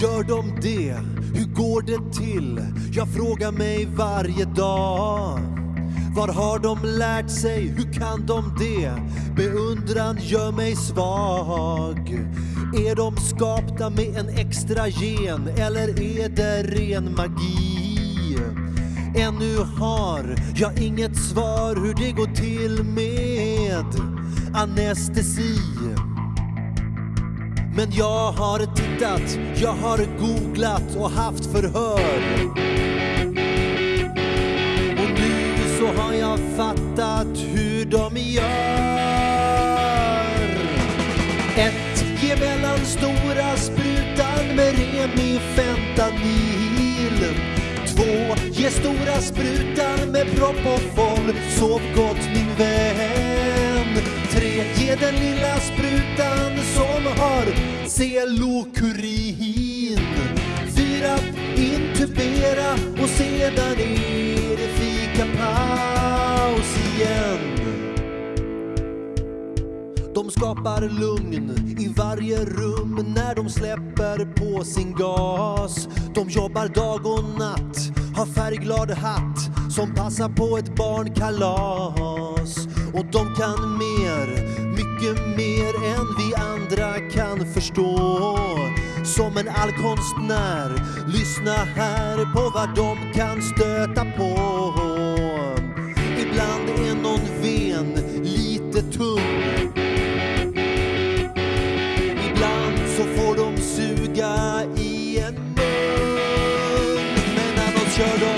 Gör de det? Hur går det till? Jag frågar mig varje dag. Var har de lärt sig? Hur kan de det? Beundran gör mig svag. Är de skapta med en extra gen eller är det ren magi? Ännu har jag inget svar hur det går till med anestesi. Men jag har tittat, jag har googlat och haft förhör. Och nu så har jag fattat hur de gör. Ett, ge mellan stora sprutan med Remi fentanyl. Två, ge stora sprutan med Propofol. Sov gott har celokurin. Fyra, intubera och sedan är det fikapaus igen. De skapar lugn i varje rum när de släpper på sin gas. De jobbar dag och natt, har färgglad hatt som passar på ett barnkalas. Och de kan mer, mycket mer än vi andra kan förstå. Som en allkonstnär, lyssna här på vad de kan stöta på. Ibland är någon ven lite tung Ibland så får de suga i en mun Men annars kör de